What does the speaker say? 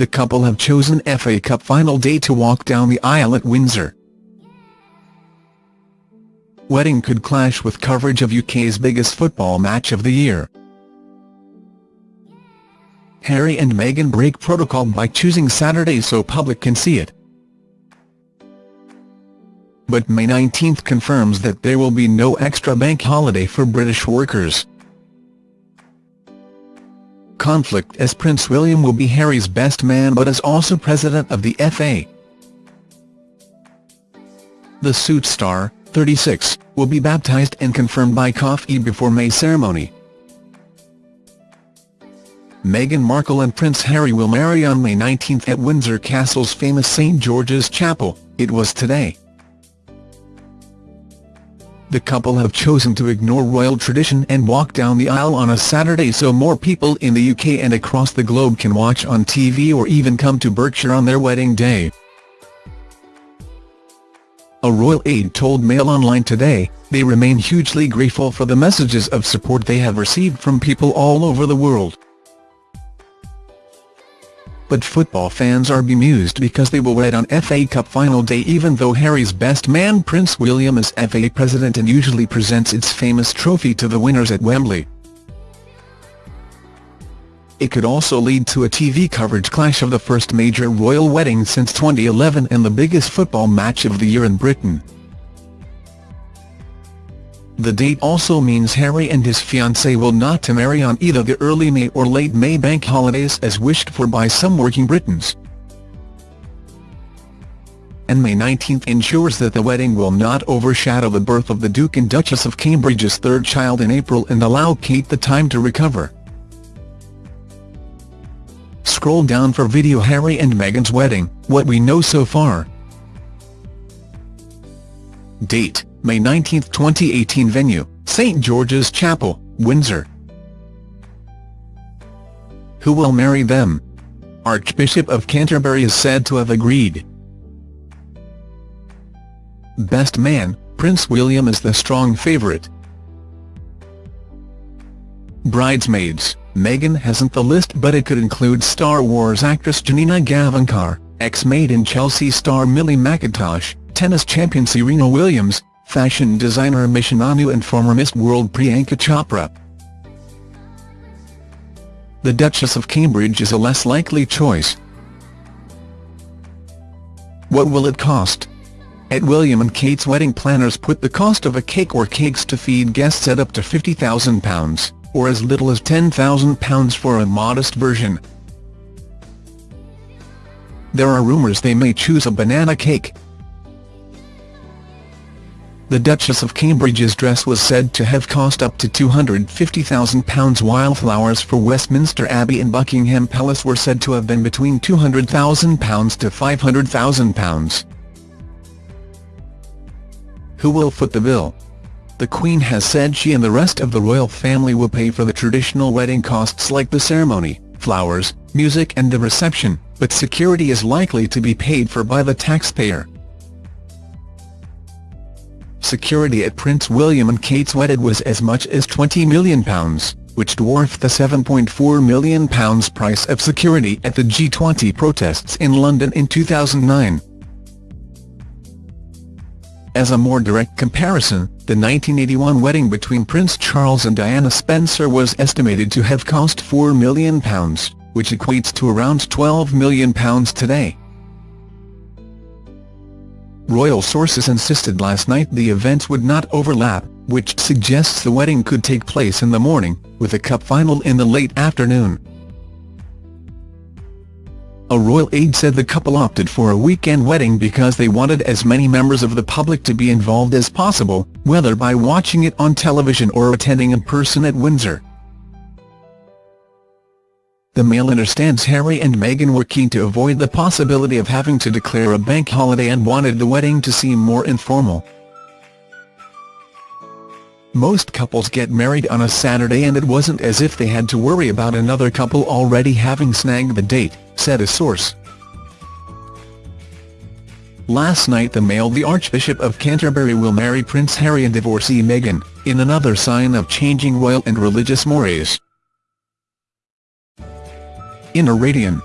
the couple have chosen FA Cup final day to walk down the aisle at Windsor. Wedding could clash with coverage of UK's biggest football match of the year. Harry and Meghan break protocol by choosing Saturday so public can see it. But May 19 confirms that there will be no extra bank holiday for British workers. Conflict as Prince William will be Harry's best man but is also president of the FA. The Suits star, 36, will be baptised and confirmed by coffee before May ceremony. Meghan Markle and Prince Harry will marry on May 19 at Windsor Castle's famous St George's Chapel, it was today. The couple have chosen to ignore royal tradition and walk down the aisle on a Saturday so more people in the UK and across the globe can watch on TV or even come to Berkshire on their wedding day. A royal aide told Mail Online today, they remain hugely grateful for the messages of support they have received from people all over the world but football fans are bemused because they will wed on FA Cup final day even though Harry's best man Prince William is FA president and usually presents its famous trophy to the winners at Wembley. It could also lead to a TV coverage clash of the first major royal wedding since 2011 and the biggest football match of the year in Britain. The date also means Harry and his fiancée will not to marry on either the early May or late May bank holidays as wished for by some working Britons. And May 19 ensures that the wedding will not overshadow the birth of the Duke and Duchess of Cambridge's third child in April and allow Kate the time to recover. Scroll down for video Harry and Meghan's wedding, what we know so far. Date May 19, 2018 Venue, St George's Chapel, Windsor. Who will marry them? Archbishop of Canterbury is said to have agreed. Best Man, Prince William is the strong favourite. Bridesmaids, Meghan hasn't the list but it could include Star Wars actress Janina Gavankar, ex-Made in Chelsea star Millie Mackintosh, tennis champion Serena Williams, fashion designer Misha Nonoo and former Miss World Priyanka Chopra. The Duchess of Cambridge is a less likely choice. What will it cost? At William and Kate's wedding planners put the cost of a cake or cakes to feed guests at up to £50,000, or as little as £10,000 for a modest version. There are rumours they may choose a banana cake, the Duchess of Cambridge's dress was said to have cost up to £250,000 while flowers for Westminster Abbey and Buckingham Palace were said to have been between £200,000 to £500,000. Who will foot the bill? The Queen has said she and the rest of the royal family will pay for the traditional wedding costs like the ceremony, flowers, music and the reception, but security is likely to be paid for by the taxpayer security at Prince William and Kate's wedding was as much as £20 million, which dwarfed the £7.4 million price of security at the G20 protests in London in 2009. As a more direct comparison, the 1981 wedding between Prince Charles and Diana Spencer was estimated to have cost £4 million, which equates to around £12 million today. Royal sources insisted last night the events would not overlap, which suggests the wedding could take place in the morning, with a cup final in the late afternoon. A royal aide said the couple opted for a weekend wedding because they wanted as many members of the public to be involved as possible, whether by watching it on television or attending in person at Windsor. The Mail understands Harry and Meghan were keen to avoid the possibility of having to declare a bank holiday and wanted the wedding to seem more informal. Most couples get married on a Saturday and it wasn't as if they had to worry about another couple already having snagged the date, said a source. Last night the Mail the Archbishop of Canterbury will marry Prince Harry and divorcee Meghan, in another sign of changing royal and religious mores. In a Radian